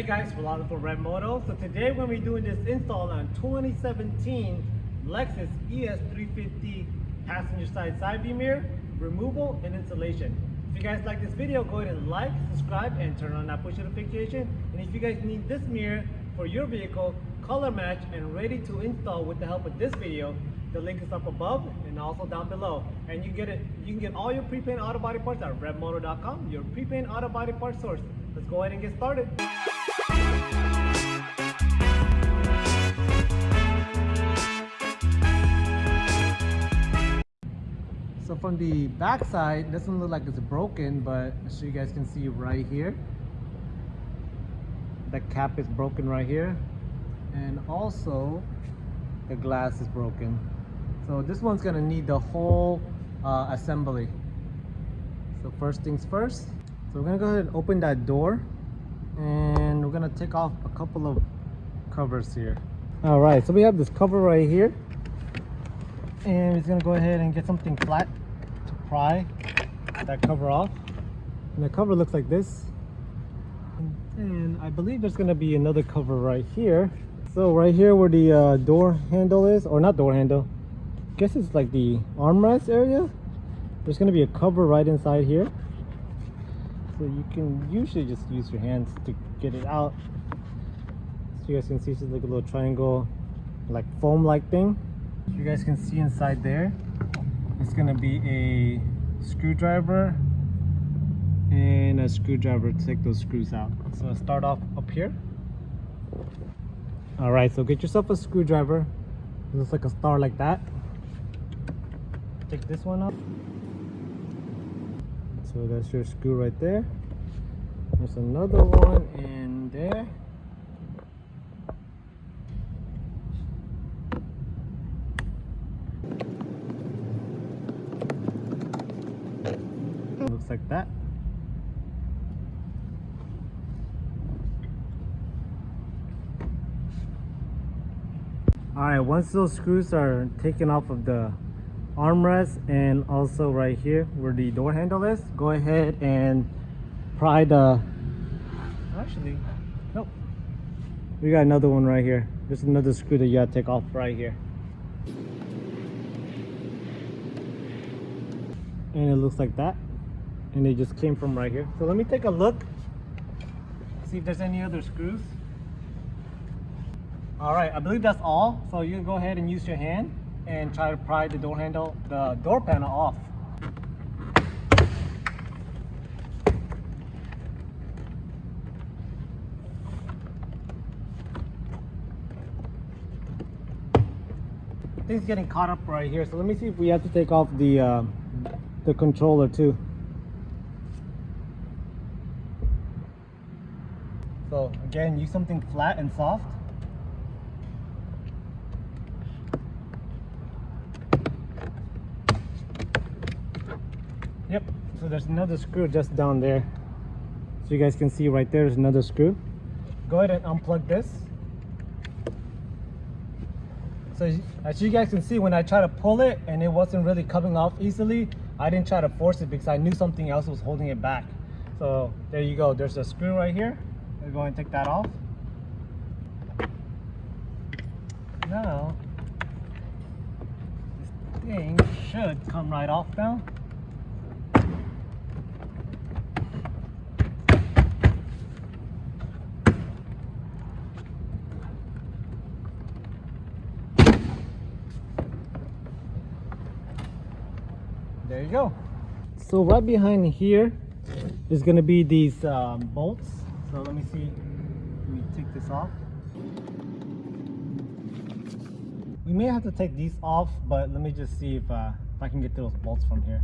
Hey guys, Rolando for Red Moto. So today we're going to be doing this install on 2017 Lexus ES350 passenger side side view mirror, removal and installation. If you guys like this video, go ahead and like, subscribe, and turn on that push notification. And if you guys need this mirror for your vehicle, color match, and ready to install with the help of this video, the link is up above and also down below. And you get it, you can get all your pre-paint auto body parts at redmoto.com, your pre-paint auto body parts source. Let's go ahead and get started. From the back side, doesn't look like it's broken, but so you guys can see right here. The cap is broken right here. And also the glass is broken. So this one's gonna need the whole uh, assembly. So first things first. So we're gonna go ahead and open that door and we're gonna take off a couple of covers here. All right, so we have this cover right here and we're gonna go ahead and get something flat pry that cover off. And the cover looks like this. And I believe there's gonna be another cover right here. So right here where the uh, door handle is, or not door handle, I guess it's like the armrest area. There's gonna be a cover right inside here. So you can usually just use your hands to get it out. So you guys can see it's like a little triangle, like foam like thing. You guys can see inside there, it's gonna be a screwdriver and a screwdriver to take those screws out. So start off up here. All right, so get yourself a screwdriver. It looks like a star like that. Take this one up. So that's your screw right there. There's another one in there. Like that. Alright, once those screws are taken off of the armrest and also right here where the door handle is, go ahead and pry the... Actually, nope. We got another one right here. There's another screw that you gotta take off right here. And it looks like that. And they just came from right here. So let me take a look. See if there's any other screws. All right, I believe that's all. So you can go ahead and use your hand and try to pry the door handle, the door panel off. Things getting caught up right here. So let me see if we have to take off the uh, the controller too. So again, use something flat and soft. Yep, so there's another screw just down there. So you guys can see right there is another screw. Go ahead and unplug this. So as you guys can see, when I try to pull it and it wasn't really coming off easily, I didn't try to force it because I knew something else was holding it back. So there you go, there's a screw right here. We're going to take that off. Now, this thing should come right off now. there you go so right behind here is going to be these um, bolts so let me see. Let me take this off. We may have to take these off but let me just see if, uh, if I can get those bolts from here.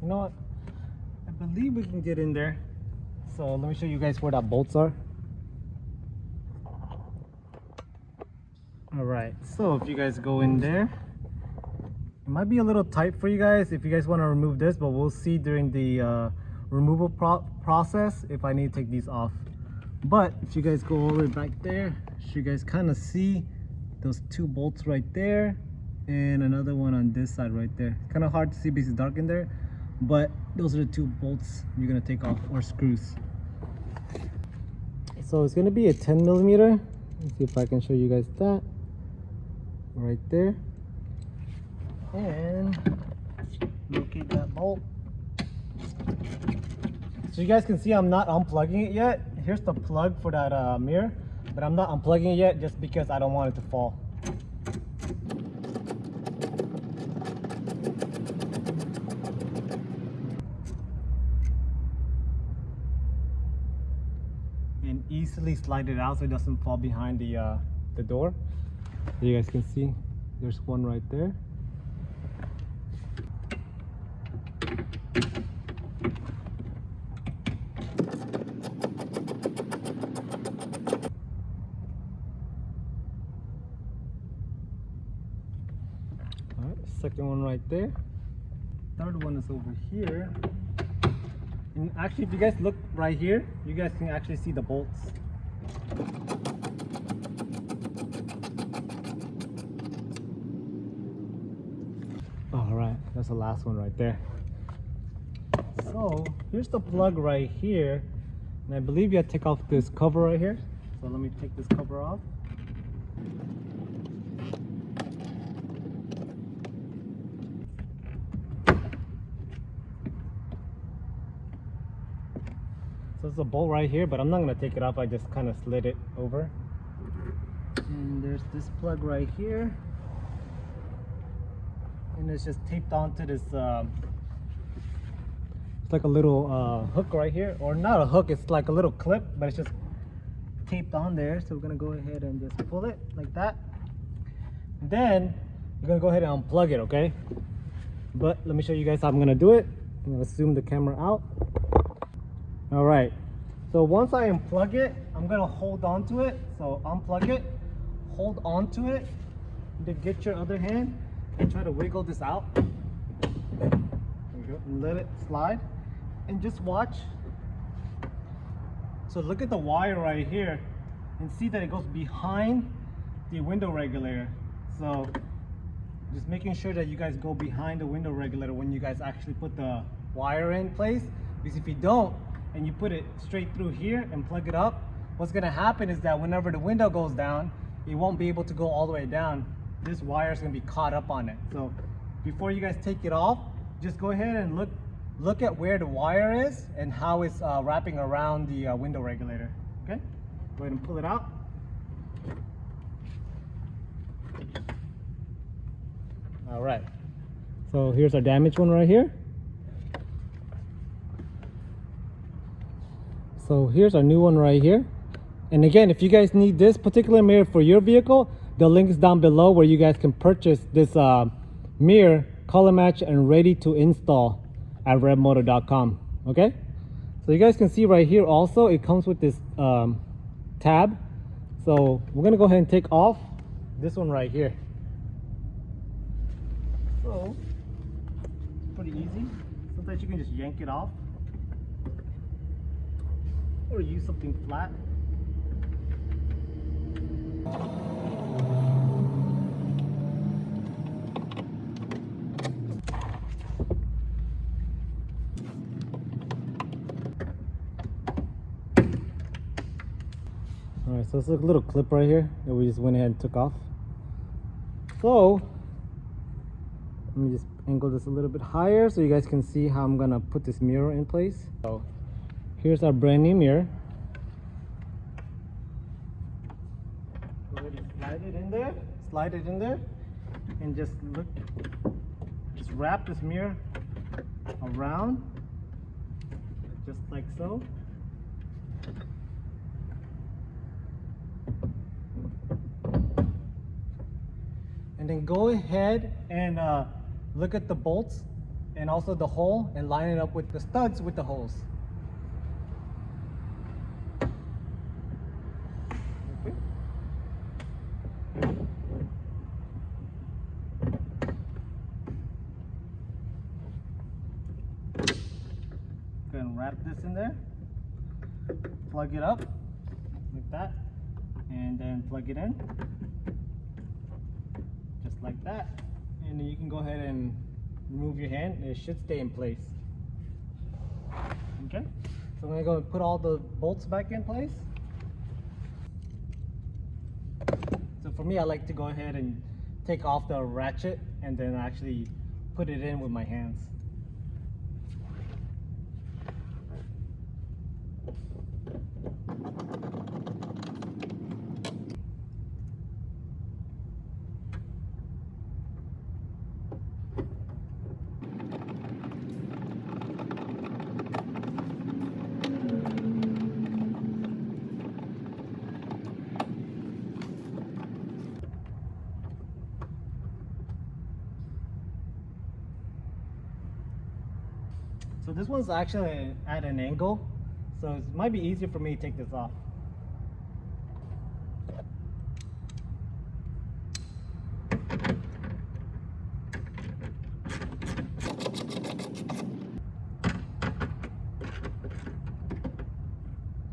You know what? I believe we can get in there so let me show you guys where that bolts are. All right so if you guys go in there it might be a little tight for you guys if you guys want to remove this but we'll see during the uh, removal pro process if i need to take these off. But if you guys go all the way back there you guys kind of see those two bolts right there and another one on this side right there. Kind of hard to see because it's dark in there but those are the two bolts you're gonna take off or screws so it's gonna be a 10 millimeter. Let's see if i can show you guys that. Right there. And locate that bolt. So you guys can see i'm not unplugging it yet. Here's the plug for that uh, mirror but i'm not unplugging it yet just because i don't want it to fall and easily slide it out so it doesn't fall behind the uh, the door you guys can see there's one right there All right, second one right there. Third one is over here. And actually, if you guys look right here, you guys can actually see the bolts. All right, that's the last one right there. So here's the plug right here. And I believe you have to take off this cover right here. So let me take this cover off. So there's a bolt right here, but I'm not gonna take it off. I just kind of slid it over. And there's this plug right here. And it's just taped onto this, um, it's like a little uh, hook right here. Or not a hook, it's like a little clip, but it's just taped on there. So we're gonna go ahead and just pull it like that. Then we're gonna go ahead and unplug it, okay? But let me show you guys how I'm gonna do it. I'm gonna zoom the camera out. All right. So once I unplug it, I'm gonna hold on to it. So unplug it, hold on to it, then get your other hand and try to wiggle this out. Let it slide. And just watch. So look at the wire right here and see that it goes behind the window regulator. So just making sure that you guys go behind the window regulator when you guys actually put the wire in place because if you don't and you put it straight through here and plug it up what's going to happen is that whenever the window goes down it won't be able to go all the way down this wire is going to be caught up on it so before you guys take it off just go ahead and look look at where the wire is and how it's uh, wrapping around the uh, window regulator okay go ahead and pull it out All right. So here's our damaged one right here. So here's our new one right here. And again, if you guys need this particular mirror for your vehicle, the link is down below where you guys can purchase this uh, mirror, color match, and ready to install at redmoto.com. Okay? So you guys can see right here also, it comes with this um, tab. So we're gonna go ahead and take off this one right here. So, pretty easy. Sometimes you can just yank it off. Or use something flat. Alright, so it's a little clip right here that we just went ahead and took off. So, let me just angle this a little bit higher so you guys can see how I'm gonna put this mirror in place. So here's our brand new mirror. Slide it in there, slide it in there, and just look, just wrap this mirror around, just like so. And then go ahead and uh, look at the bolts and also the hole and line it up with the studs with the holes. And wrap this in there, plug it up, like that and then plug it in like that. And then you can go ahead and remove your hand it should stay in place. Okay? So I'm gonna go and put all the bolts back in place. So for me I like to go ahead and take off the ratchet and then actually put it in with my hands So this one's actually at an angle, so it might be easier for me to take this off.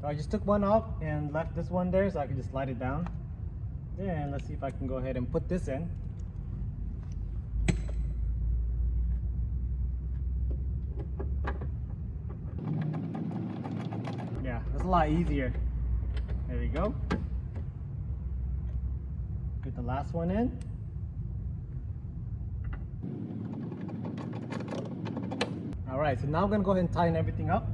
So I just took one off and left this one there so I can just slide it down. Then let's see if I can go ahead and put this in. Yeah, that's a lot easier. There we go. Get the last one in. All right, so now I'm gonna go ahead and tighten everything up.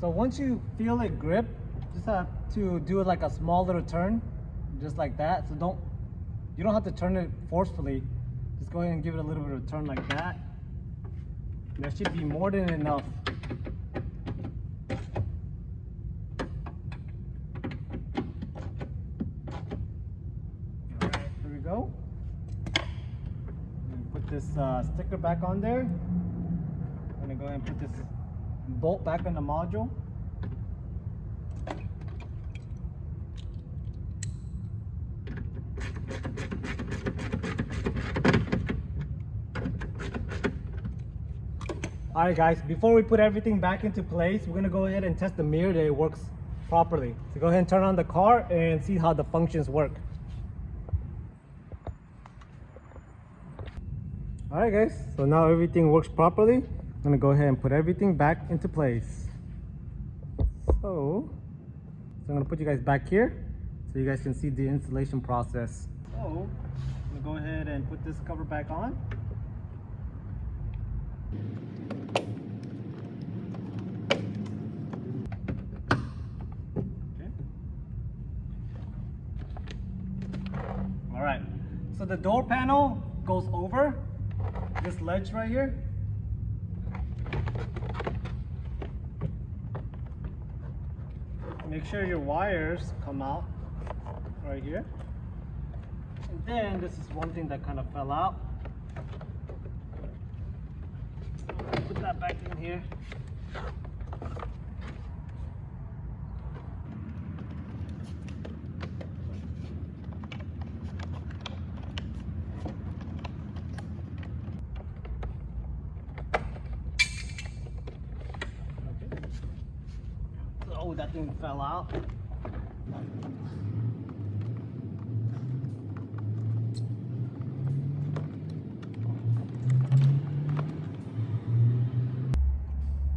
So once you feel it grip, just have to do it like a small little turn, just like that. So don't, you don't have to turn it forcefully. Just go ahead and give it a little bit of a turn like that. There should be more than enough. Alright, here we go. Put this uh, sticker back on there. I'm gonna go ahead and put this bolt back on the module. Alright guys, before we put everything back into place, we're gonna go ahead and test the mirror that it works properly. So go ahead and turn on the car and see how the functions work. Alright guys, so now everything works properly. I'm gonna go ahead and put everything back into place. So, so I'm gonna put you guys back here so you guys can see the installation process. So, I'm gonna go ahead and put this cover back on. Okay. All right, so the door panel goes over this ledge right here. Make sure your wires come out right here. And then this is one thing that kind of fell out. Put that back in here. Okay. Oh, that thing fell out.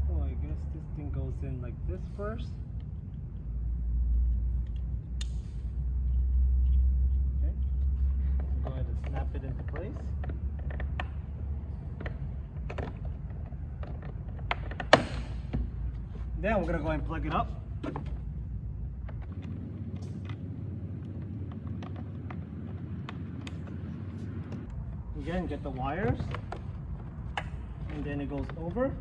Oh, I guess this thing goes in like this first. Okay. Go ahead and snap it into place. Then we're gonna go ahead and plug it up. Again, get the wires, and then it goes over.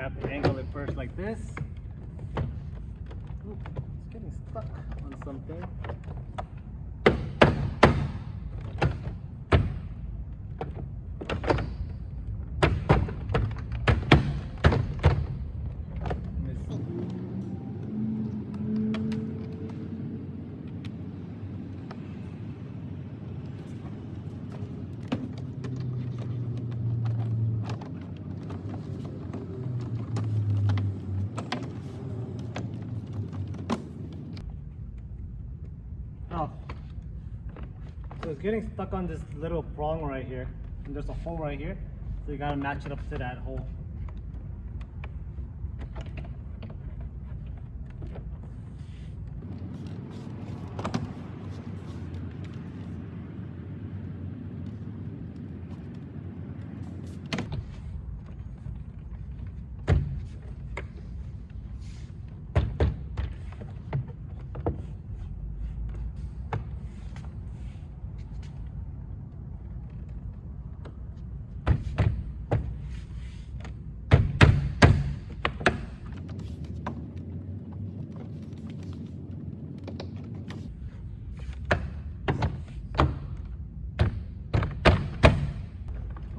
We have to angle it first like this. Oop, it's getting stuck on something. Let me see. Oh. So it's getting stuck on this little prong right here. And there's a hole right here. So you gotta match it up to that hole.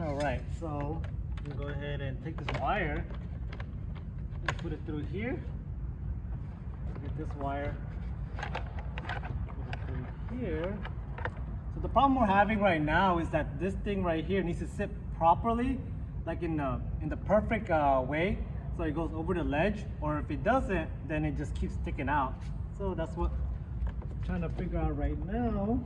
All right, so you go ahead and take this wire and put it through here. Get this wire, put it through here. So the problem we're having right now is that this thing right here needs to sit properly, like in the in the perfect uh, way, so it goes over the ledge. Or if it doesn't, then it just keeps sticking out. So that's what I'm trying to figure out right now.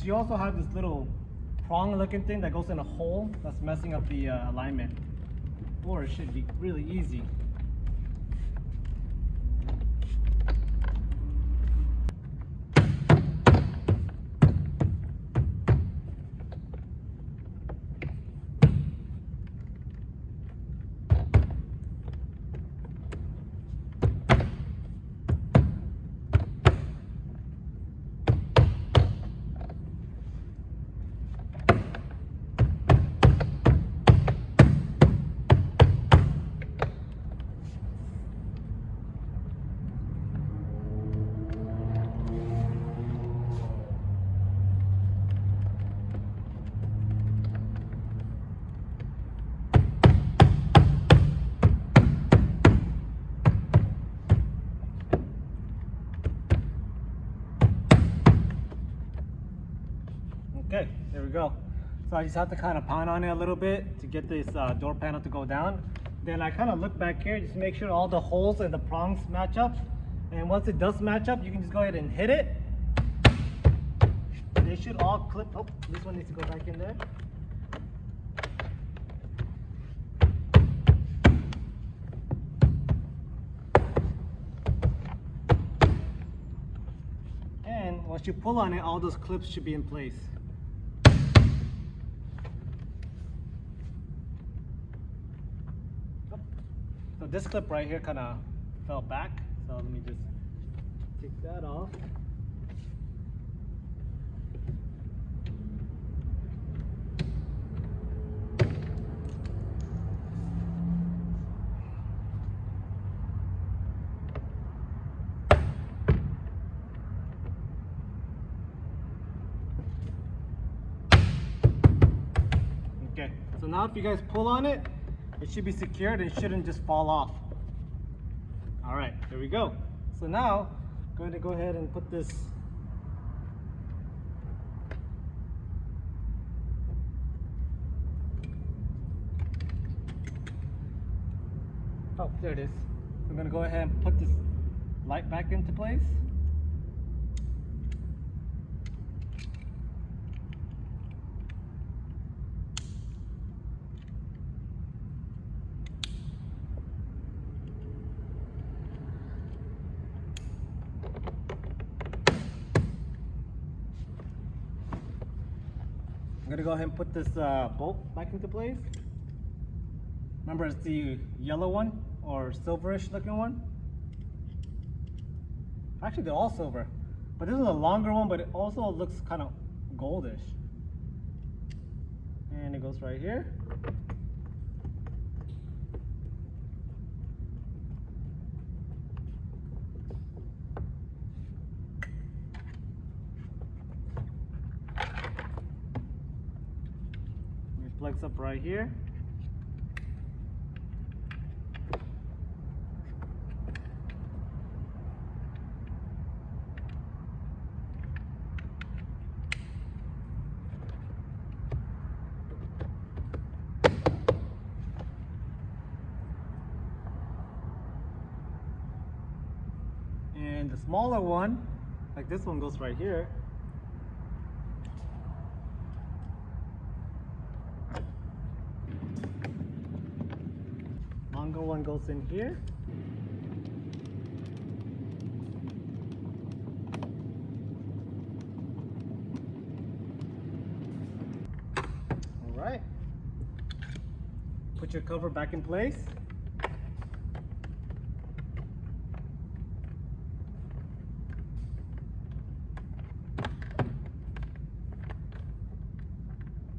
Because you also have this little prong looking thing that goes in a hole that's messing up the uh, alignment. Or it should be really easy. So I just have to kind of pound on it a little bit to get this uh, door panel to go down. Then I kind of look back here just to make sure all the holes and the prongs match up. And once it does match up, you can just go ahead and hit it. They should all clip. Oh, this one needs to go back in there. And once you pull on it, all those clips should be in place. This clip right here kind of fell back. So let me just take that off. Okay, so now if you guys pull on it, it should be secured and it shouldn't just fall off. All right, there we go. So now, I'm going to go ahead and put this Oh, there it is. I'm gonna go ahead and put this light back into place. Go ahead and put this uh, bolt back into place. Remember, it's the yellow one or silverish looking one. Actually, they're all silver. But this is a longer one, but it also looks kind of goldish. And it goes right here. Up right here. And the smaller one, like this one goes right here. Longer one goes in here. All right. Put your cover back in place.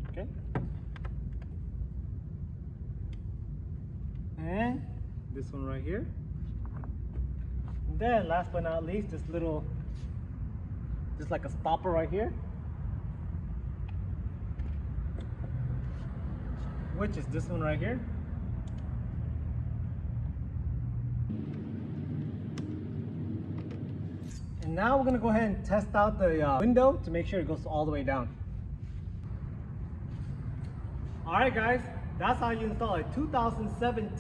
Okay. And one right here. And then last but not least, this little, just like a stopper right here. Which is this one right here. And now we're gonna go ahead and test out the uh, window to make sure it goes all the way down. All right, guys, that's how you install a 2017